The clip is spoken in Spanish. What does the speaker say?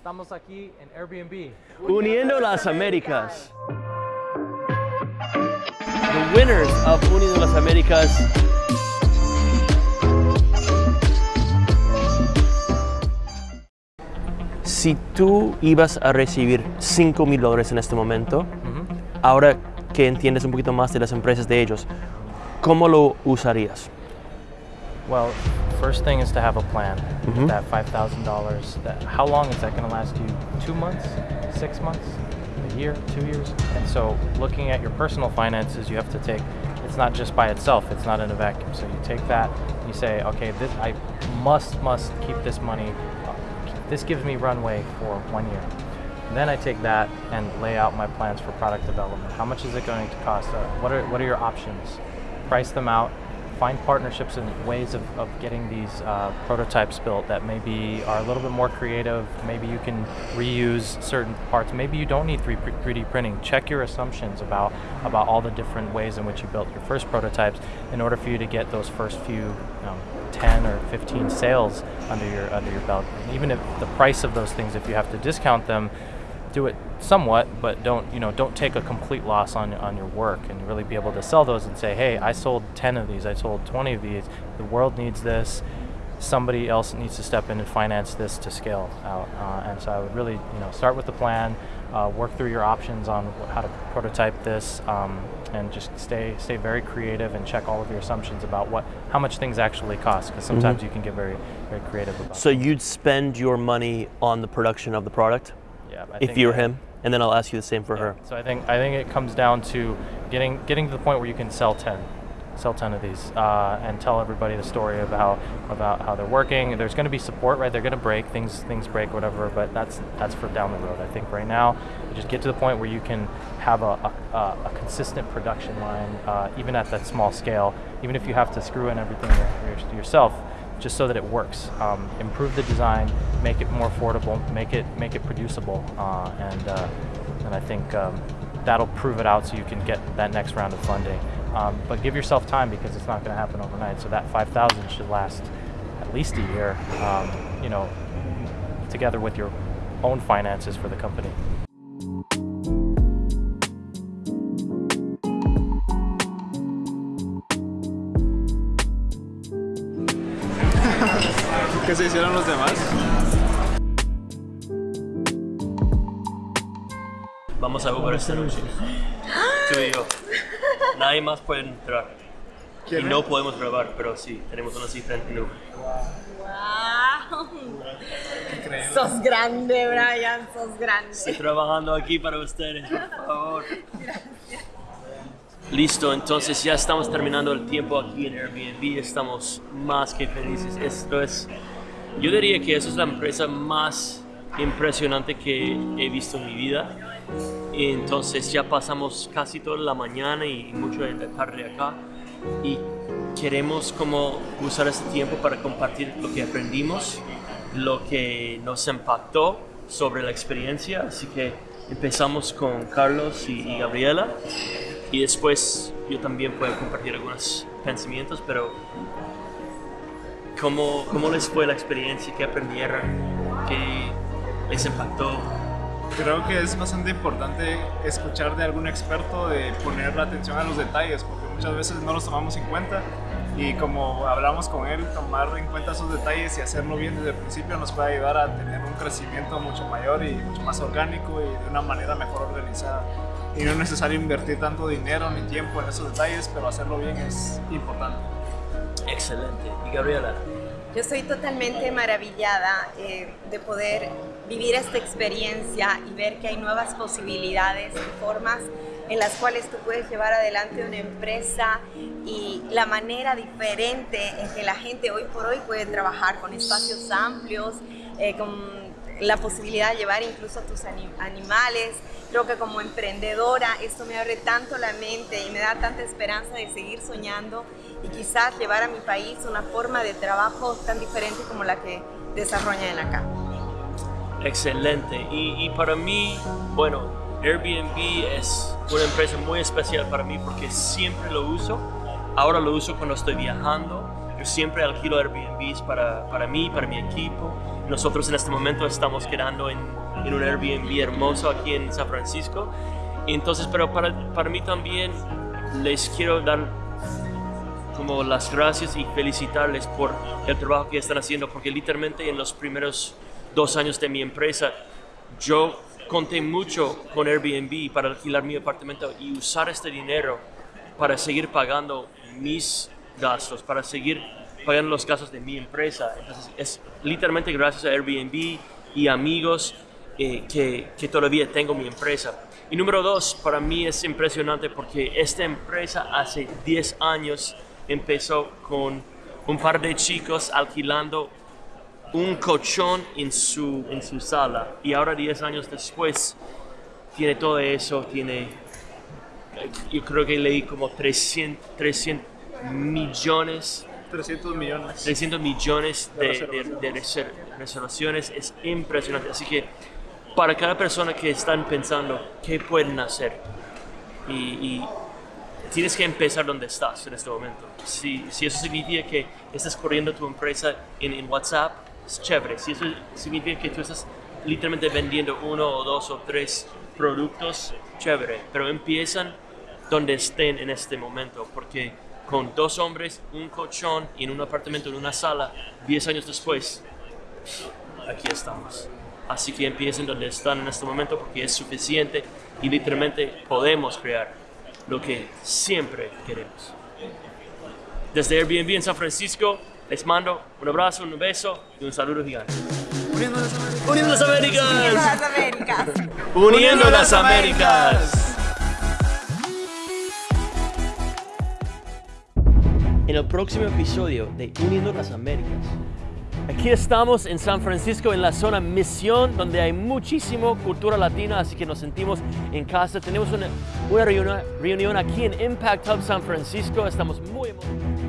Estamos aquí en Airbnb. Uniendo las Américas. The winners of Uniendo las Américas. Si tú ibas a recibir 5 mil dólares en este momento, ahora que entiendes un poquito más de las empresas de ellos, ¿cómo lo usarías? Well, first thing is to have a plan. That $5,000, that, how long is that going to last you? Two months? Six months? A year? Two years? And so looking at your personal finances, you have to take, it's not just by itself, it's not in a vacuum. So you take that, you say, okay, this, I must, must keep this money, this gives me runway for one year. Then I take that and lay out my plans for product development. How much is it going to cost? Uh, what, are, what are your options? Price them out, find partnerships and ways of, of getting these uh, prototypes built that maybe are a little bit more creative. Maybe you can reuse certain parts. Maybe you don't need 3, 3D printing. Check your assumptions about, about all the different ways in which you built your first prototypes in order for you to get those first few um, 10 or 15 sales under your, under your belt. And even if the price of those things, if you have to discount them, do it somewhat, but don't you know don't take a complete loss on on your work and really be able to sell those and say, hey, I sold 10 of these, I sold 20 of these. The world needs this. Somebody else needs to step in and finance this to scale out. Uh, and so I would really you know start with the plan, uh, work through your options on how to prototype this, um, and just stay stay very creative and check all of your assumptions about what how much things actually cost because sometimes mm -hmm. you can get very very creative about. So you'd spend your money on the production of the product. Yeah, I if you're him, and then I'll ask you the same for yeah. her. So I think I think it comes down to getting getting to the point where you can sell ten, sell ten of these, uh, and tell everybody the story about about how they're working. There's going to be support, right? They're going to break things, things break, whatever. But that's that's for down the road. I think right now, just get to the point where you can have a, a, a consistent production line, uh, even at that small scale. Even if you have to screw in everything yourself, just so that it works. Um, improve the design, make it more affordable, make it make it producible, uh, and uh, and I think um, that'll prove it out so you can get that next round of funding. Um, but give yourself time because it's not going to happen overnight. So that 5,000 should last at least a year. Um, you know, together with your own finances for the company. ¿Qué se hicieron los demás? Vamos a jugar esta noche. Tú y yo. Nadie más puede entrar. Y no podemos grabar, pero sí, tenemos una cita en Nube. ¡Wow! Sos grande, Brian, sos grande. Estoy trabajando aquí para ustedes, por favor. Gracias. Listo, entonces ya estamos terminando el tiempo aquí en Airbnb, estamos más que felices. Esto es yo diría que esa es la empresa más impresionante que he visto en mi vida. Entonces ya pasamos casi toda la mañana y mucho de la tarde acá y queremos como usar ese tiempo para compartir lo que aprendimos, lo que nos impactó sobre la experiencia. Así que empezamos con Carlos y, Gabriela y después yo también puedo compartir algunos pensamientos, pero ¿Cómo, ¿Cómo les fue la experiencia? ¿Qué aprendieron? ¿Qué les impactó? Creo que es bastante importante escuchar de algún experto, de poner la atención a los detalles, porque muchas veces no los tomamos en cuenta y como hablamos con él, tomar en cuenta esos detalles y hacerlo bien desde el principio nos puede ayudar a tener un crecimiento mucho mayor y mucho más orgánico y de una manera mejor organizada. Y no es necesario invertir tanto dinero ni tiempo en esos detalles, pero hacerlo bien es importante. Excelente. ¿Y Gabriela? Yo estoy totalmente maravillada eh, de poder vivir esta experiencia y ver que hay nuevas posibilidades y formas en las cuales tú puedes llevar adelante una empresa y la manera diferente en que la gente hoy por hoy puede trabajar con espacios amplios, eh, con la posibilidad de llevar incluso a tus animales. Creo que como emprendedora esto me abre tanto la mente y me da tanta esperanza de seguir soñando y quizás llevar a mi país una forma de trabajo tan diferente como la que desarrollan acá. Excelente. Y, y para mí, bueno, Airbnb es una empresa muy especial para mí porque siempre lo uso. Ahora lo uso cuando estoy viajando. Yo siempre alquilo Airbnbs para, para mí, para mi equipo nosotros en este momento estamos quedando en, en un Airbnb hermoso aquí en San Francisco. Entonces, pero para, para mí también les quiero dar como las gracias y felicitarles por el trabajo que están haciendo, porque literalmente en los primeros dos años de mi empresa, yo conté mucho con Airbnb para alquilar mi apartamento y usar este dinero para seguir pagando mis gastos, para seguir pagando los gastos de mi empresa. Entonces, es literalmente gracias a Airbnb y amigos eh, que, que todavía tengo mi empresa. Y número dos, para mí es impresionante porque esta empresa hace 10 años empezó con un par de chicos alquilando un colchón en su, en su sala y ahora 10 años después tiene todo eso, tiene, yo creo que leí como 300, 300 millones 300 millones. 300 millones de, De de- reservaciones. de reser- reservaciones es impresionante. Así que para cada persona que están pensando qué pueden hacer y, y tienes que empezar donde estás en este momento. Si, si eso significa que estás corriendo tu empresa en, en WhatsApp, es chévere. Si eso significa que tú estás literalmente vendiendo uno o dos o tres productos, chévere. Pero empiezan donde estén en este momento, porque con dos hombres, un colchón y en un apartamento, en una sala, 10 años después, aquí estamos. Así que empiecen donde están en este momento porque es suficiente y literalmente podemos crear lo que siempre queremos. Desde Airbnb en San Francisco, les mando un abrazo, un beso y un saludo gigante. Uniendo las Américas. las Américas. Uniendo las Américas. En el próximo episodio de Uniendo las Américas. Aquí estamos en San Francisco, en la zona Misión, donde hay muchísimo cultura latina, así que nos sentimos en casa. Tenemos una, una reunión, aquí en Impact Hub San Francisco. Estamos muy emocionados.